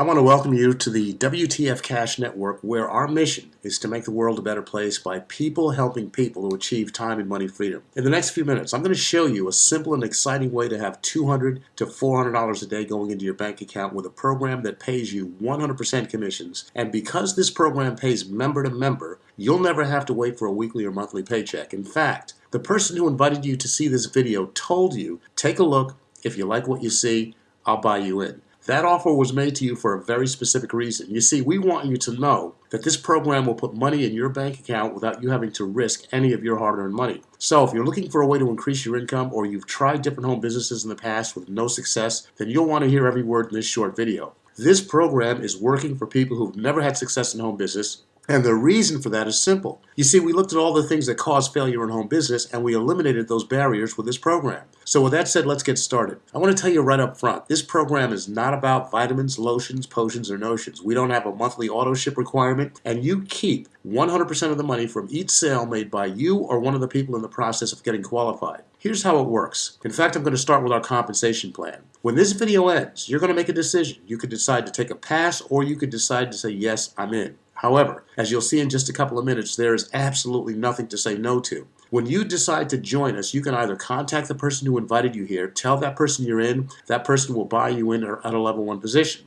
I want to welcome you to the WTF Cash Network, where our mission is to make the world a better place by people helping people to achieve time and money freedom. In the next few minutes, I'm going to show you a simple and exciting way to have 200 to $400 a day going into your bank account with a program that pays you 100% commissions. And because this program pays member to member, you'll never have to wait for a weekly or monthly paycheck. In fact, the person who invited you to see this video told you, take a look. If you like what you see, I'll buy you in. That offer was made to you for a very specific reason. You see, we want you to know that this program will put money in your bank account without you having to risk any of your hard-earned money. So if you're looking for a way to increase your income or you've tried different home businesses in the past with no success, then you'll want to hear every word in this short video. This program is working for people who've never had success in home business and the reason for that is simple. You see, we looked at all the things that cause failure in home business and we eliminated those barriers with this program. So with that said, let's get started. I want to tell you right up front, this program is not about vitamins, lotions, potions, or notions. We don't have a monthly auto ship requirement and you keep 100% of the money from each sale made by you or one of the people in the process of getting qualified. Here's how it works. In fact, I'm going to start with our compensation plan. When this video ends, you're going to make a decision. You could decide to take a pass or you could decide to say, yes, I'm in. However, as you'll see in just a couple of minutes, there is absolutely nothing to say no to. When you decide to join us, you can either contact the person who invited you here, tell that person you're in, that person will buy you in at a level one position.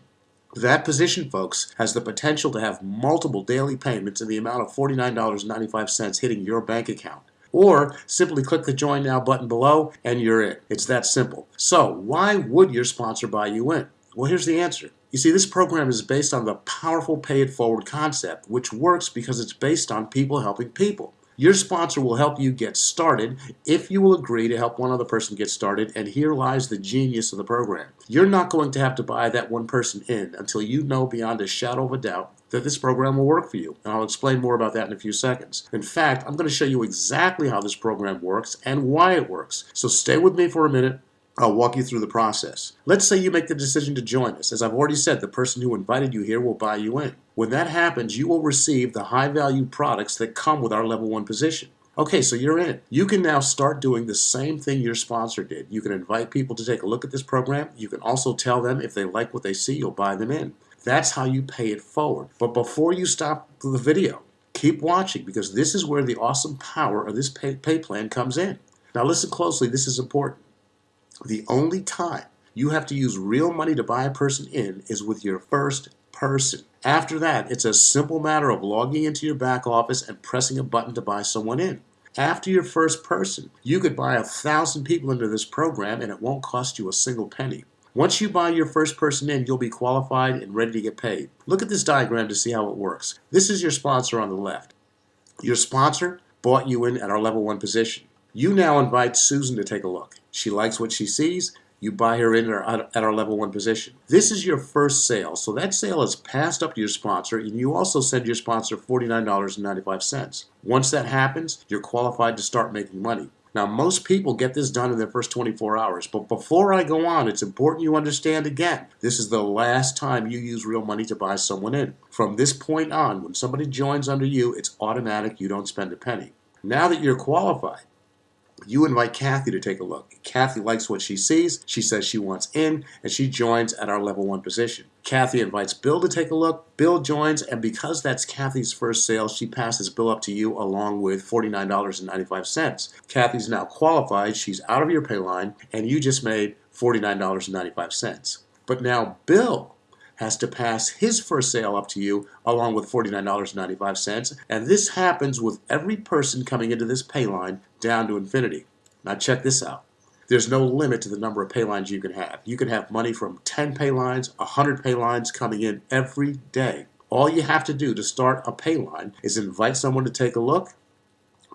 That position, folks, has the potential to have multiple daily payments in the amount of $49.95 hitting your bank account. Or simply click the Join Now button below and you're in. It's that simple. So, why would your sponsor buy you in? Well, here's the answer. You see, this program is based on the powerful pay it forward concept, which works because it's based on people helping people. Your sponsor will help you get started if you will agree to help one other person get started, and here lies the genius of the program. You're not going to have to buy that one person in until you know beyond a shadow of a doubt that this program will work for you. And I'll explain more about that in a few seconds. In fact, I'm going to show you exactly how this program works and why it works. So stay with me for a minute I'll walk you through the process. Let's say you make the decision to join us. As I've already said, the person who invited you here will buy you in. When that happens, you will receive the high value products that come with our level one position. Okay, so you're in. You can now start doing the same thing your sponsor did. You can invite people to take a look at this program. You can also tell them if they like what they see, you'll buy them in. That's how you pay it forward. But before you stop the video, keep watching because this is where the awesome power of this pay, pay plan comes in. Now listen closely, this is important. The only time you have to use real money to buy a person in is with your first person. After that, it's a simple matter of logging into your back office and pressing a button to buy someone in. After your first person, you could buy a thousand people into this program and it won't cost you a single penny. Once you buy your first person in, you'll be qualified and ready to get paid. Look at this diagram to see how it works. This is your sponsor on the left. Your sponsor bought you in at our level one position. You now invite Susan to take a look. She likes what she sees. You buy her in at our level one position. This is your first sale. So that sale is passed up to your sponsor and you also send your sponsor $49.95. Once that happens, you're qualified to start making money. Now, most people get this done in their first 24 hours, but before I go on, it's important you understand again, this is the last time you use real money to buy someone in. From this point on, when somebody joins under you, it's automatic, you don't spend a penny. Now that you're qualified, you invite Kathy to take a look. Kathy likes what she sees. She says she wants in, and she joins at our level one position. Kathy invites Bill to take a look. Bill joins, and because that's Kathy's first sale, she passes Bill up to you along with $49.95. Kathy's now qualified. She's out of your pay line, and you just made $49.95. But now Bill has to pass his first sale up to you along with $49.95. And this happens with every person coming into this pay line down to infinity. Now check this out. There's no limit to the number of pay lines you can have. You can have money from 10 pay lines, 100 pay lines coming in every day. All you have to do to start a pay line is invite someone to take a look,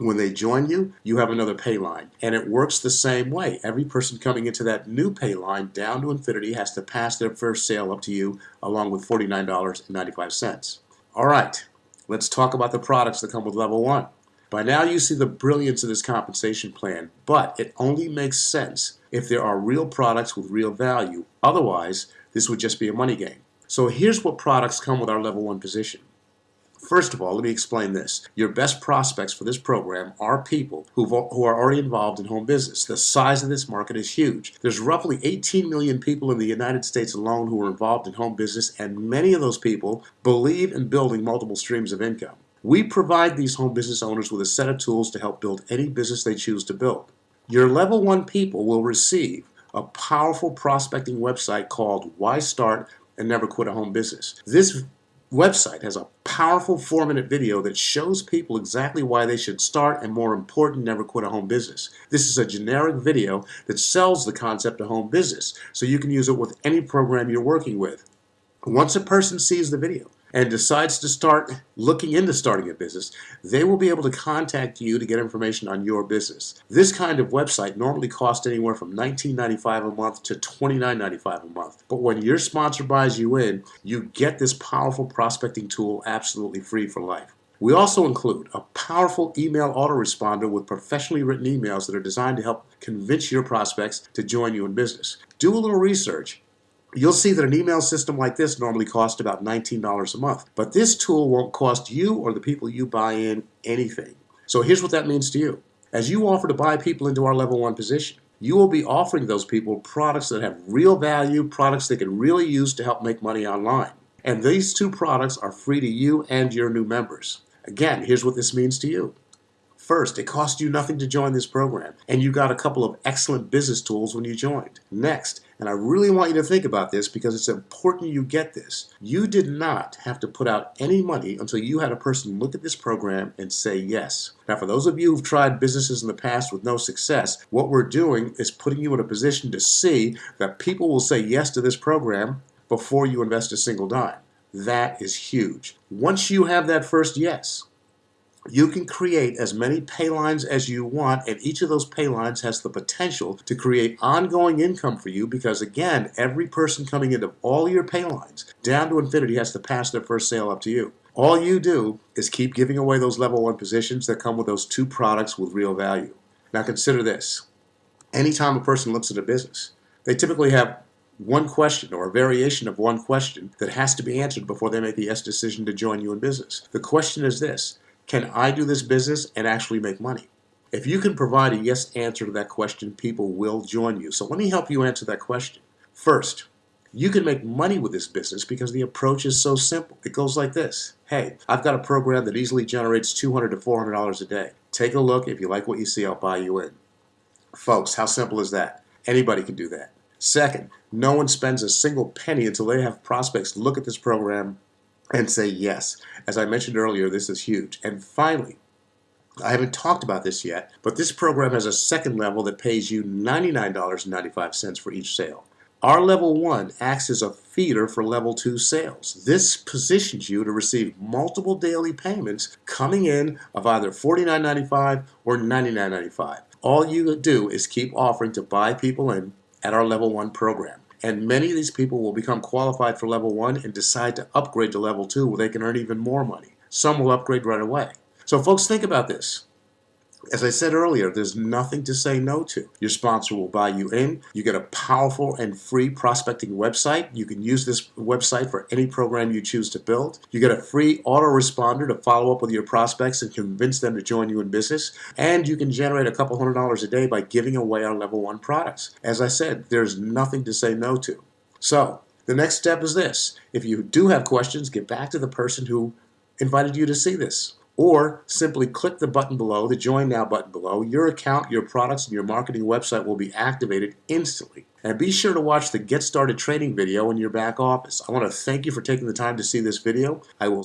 when they join you, you have another pay line. And it works the same way. Every person coming into that new pay line down to infinity has to pass their first sale up to you along with $49.95. All right, let's talk about the products that come with level one. By now you see the brilliance of this compensation plan, but it only makes sense if there are real products with real value. Otherwise, this would just be a money game. So here's what products come with our level one position. First of all, let me explain this. Your best prospects for this program are people who who are already involved in home business. The size of this market is huge. There's roughly 18 million people in the United States alone who are involved in home business, and many of those people believe in building multiple streams of income. We provide these home business owners with a set of tools to help build any business they choose to build. Your level one people will receive a powerful prospecting website called Why Start and Never Quit a Home Business. This website has a powerful four minute video that shows people exactly why they should start and more important never quit a home business. This is a generic video that sells the concept of home business so you can use it with any program you're working with. Once a person sees the video and decides to start looking into starting a business, they will be able to contact you to get information on your business. This kind of website normally costs anywhere from $19.95 a month to $29.95 a month. But when your sponsor buys you in, you get this powerful prospecting tool absolutely free for life. We also include a powerful email autoresponder with professionally written emails that are designed to help convince your prospects to join you in business. Do a little research You'll see that an email system like this normally costs about $19 a month, but this tool won't cost you or the people you buy in anything. So here's what that means to you. As you offer to buy people into our level one position, you will be offering those people products that have real value, products they can really use to help make money online. And these two products are free to you and your new members. Again, here's what this means to you. First, it cost you nothing to join this program, and you got a couple of excellent business tools when you joined. Next, and I really want you to think about this because it's important you get this, you did not have to put out any money until you had a person look at this program and say yes. Now, for those of you who've tried businesses in the past with no success, what we're doing is putting you in a position to see that people will say yes to this program before you invest a single dime. That is huge. Once you have that first yes, you can create as many pay lines as you want, and each of those pay lines has the potential to create ongoing income for you because, again, every person coming into all your pay lines down to infinity has to pass their first sale up to you. All you do is keep giving away those level one positions that come with those two products with real value. Now, consider this anytime a person looks at a business, they typically have one question or a variation of one question that has to be answered before they make the yes decision to join you in business. The question is this can I do this business and actually make money? If you can provide a yes answer to that question, people will join you. So let me help you answer that question. First, you can make money with this business because the approach is so simple. It goes like this. Hey, I've got a program that easily generates $200 to $400 a day. Take a look. If you like what you see, I'll buy you in. Folks, how simple is that? Anybody can do that. Second, no one spends a single penny until they have prospects look at this program and say yes. As I mentioned earlier, this is huge. And finally, I haven't talked about this yet, but this program has a second level that pays you $99.95 for each sale. Our level one acts as a feeder for level two sales. This positions you to receive multiple daily payments coming in of either $49.95 or $99.95. All you do is keep offering to buy people in at our level one program. And many of these people will become qualified for level one and decide to upgrade to level two where they can earn even more money. Some will upgrade right away. So, folks, think about this. As I said earlier, there's nothing to say no to. Your sponsor will buy you in. You get a powerful and free prospecting website. You can use this website for any program you choose to build. You get a free autoresponder to follow up with your prospects and convince them to join you in business. And you can generate a couple hundred dollars a day by giving away our level one products. As I said, there's nothing to say no to. So, the next step is this. If you do have questions, get back to the person who invited you to see this or simply click the button below, the Join Now button below. Your account, your products, and your marketing website will be activated instantly. And be sure to watch the Get Started training video in your back office. I want to thank you for taking the time to see this video. I will